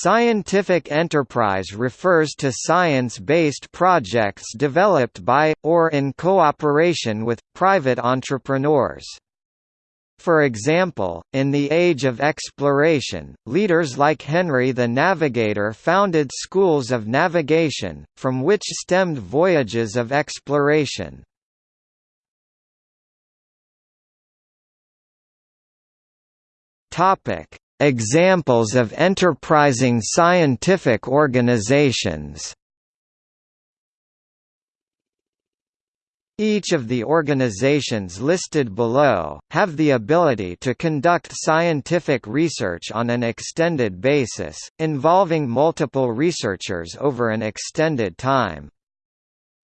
Scientific enterprise refers to science-based projects developed by, or in cooperation with, private entrepreneurs. For example, in the Age of Exploration, leaders like Henry the Navigator founded schools of navigation, from which stemmed voyages of exploration. Examples of enterprising scientific organizations Each of the organizations listed below, have the ability to conduct scientific research on an extended basis, involving multiple researchers over an extended time.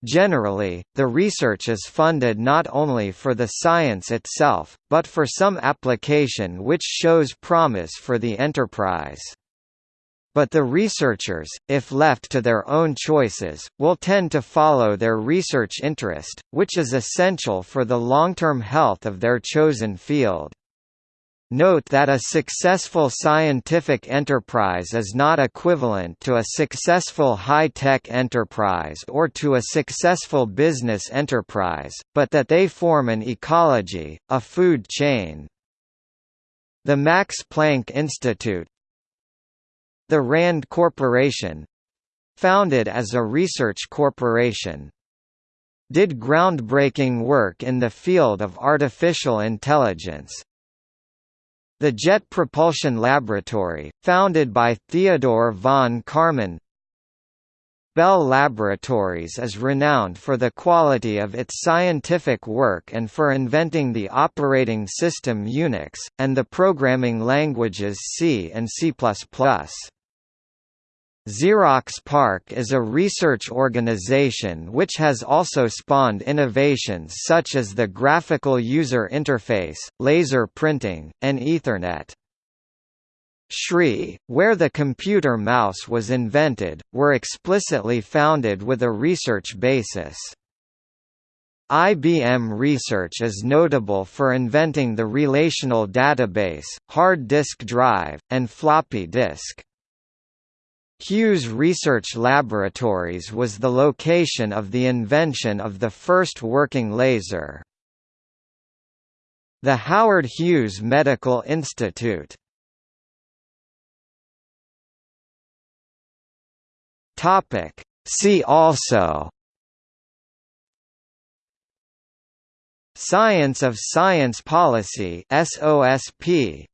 Generally, the research is funded not only for the science itself, but for some application which shows promise for the enterprise but the researchers, if left to their own choices, will tend to follow their research interest, which is essential for the long-term health of their chosen field. Note that a successful scientific enterprise is not equivalent to a successful high-tech enterprise or to a successful business enterprise, but that they form an ecology, a food chain. The Max Planck Institute, the RAND Corporation founded as a research corporation did groundbreaking work in the field of artificial intelligence. The Jet Propulsion Laboratory, founded by Theodore von Karman Bell Laboratories is renowned for the quality of its scientific work and for inventing the operating system Unix, and the programming languages C and C++. Xerox PARC is a research organization which has also spawned innovations such as the graphical user interface, laser printing, and Ethernet. SRI, where the computer mouse was invented, were explicitly founded with a research basis. IBM Research is notable for inventing the relational database, hard disk drive, and floppy disk. Hughes Research Laboratories was the location of the invention of the first working laser. The Howard Hughes Medical Institute. See also. Science of Science Policy SOSP